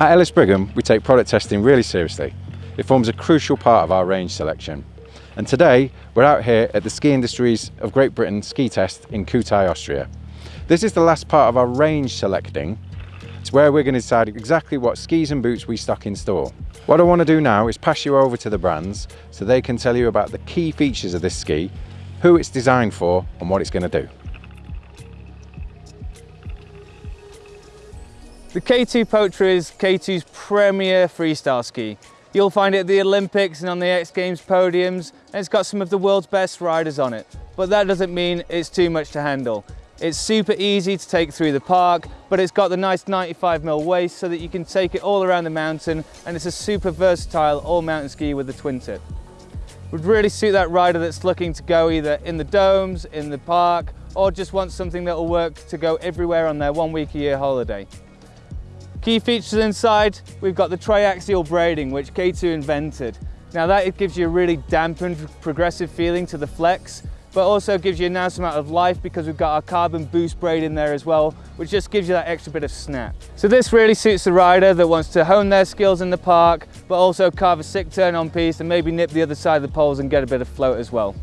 At Ellis Brigham, we take product testing really seriously. It forms a crucial part of our range selection. And today, we're out here at the Ski Industries of Great Britain ski test in Kühtai, Austria. This is the last part of our range selecting. It's where we're going to decide exactly what skis and boots we stock in store. What I want to do now is pass you over to the brands so they can tell you about the key features of this ski, who it's designed for and what it's going to do. The K2 Poacher is K2's premier freestyle ski. You'll find it at the Olympics and on the X Games podiums, and it's got some of the world's best riders on it. But that doesn't mean it's too much to handle. It's super easy to take through the park, but it's got the nice 95mm waist so that you can take it all around the mountain, and it's a super versatile all mountain ski with a twin tip. Would really suit that rider that's looking to go either in the domes, in the park, or just wants something that will work to go everywhere on their one week a year holiday. Key features inside, we've got the triaxial braiding, which K2 invented. Now that gives you a really dampened, progressive feeling to the flex, but also gives you a nice amount of life because we've got our carbon boost braid in there as well, which just gives you that extra bit of snap. So this really suits the rider that wants to hone their skills in the park, but also carve a sick turn on piste and maybe nip the other side of the poles and get a bit of float as well.